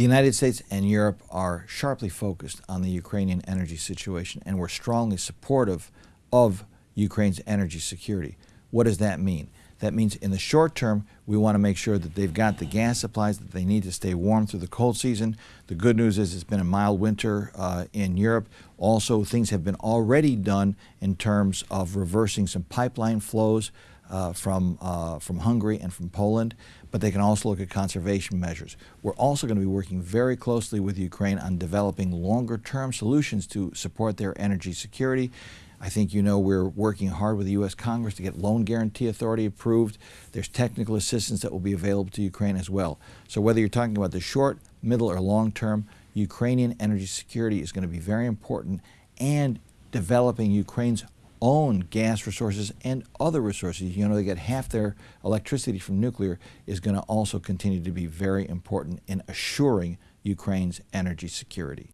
The United States and Europe are sharply focused on the Ukrainian energy situation, and we're strongly supportive of Ukraine's energy security. What does that mean? That means in the short term, we want to make sure that they've got the gas supplies that they need to stay warm through the cold season. The good news is it's been a mild winter uh, in Europe. Also, things have been already done in terms of reversing some pipeline flows uh, from, uh, from Hungary and from Poland, but they can also look at conservation measures. We're also going to be working very closely with Ukraine on developing longer term solutions to support their energy security. I think you know we're working hard with the U.S. Congress to get Loan Guarantee Authority approved. There's technical assistance that will be available to Ukraine as well. So whether you're talking about the short, middle, or long term, Ukrainian energy security is going to be very important and developing Ukraine's own gas resources and other resources. You know, they get half their electricity from nuclear is going to also continue to be very important in assuring Ukraine's energy security.